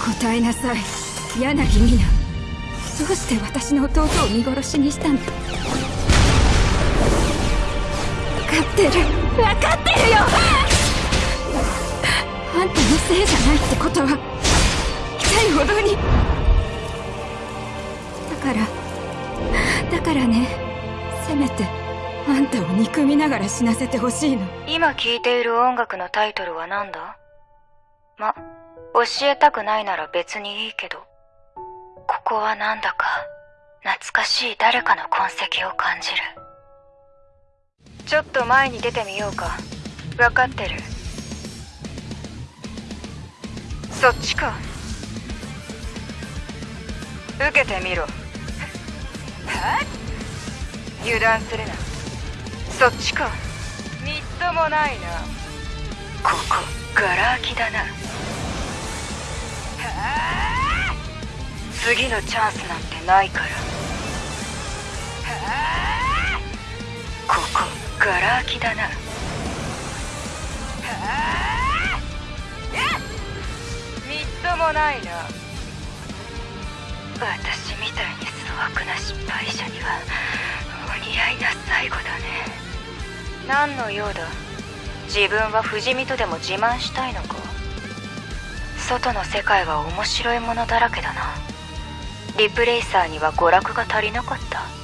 答えなさい。柳美奈。どうして私の弟を見殺しにしたんだ？分かってる。分かってるよ！あんたのせいじゃないってことは痛いほどに。だからだからね。せめてあんたを憎みながら死なせてほしいの。今聴いている音楽のタイトルは何だ？ま、教えたくないなら別にいいけど、ここはなんだか懐かしい誰かの痕跡を感じる。ちょっと前に出てみようか。わかってる。そっちか。受けてみろ。は油断するな。そっちか。みっともないな。ここ、ガラ空きだな。次のチャンスなんてないから。ここガラ空きだな。みっともないな。私みたいに粗悪な失敗者にはお似合いな最後だね。何の用だ？自分は不死身とでも自慢したいのか？外の世界は面白いものだらけだな。リプレイサーには娯楽が足りなかった。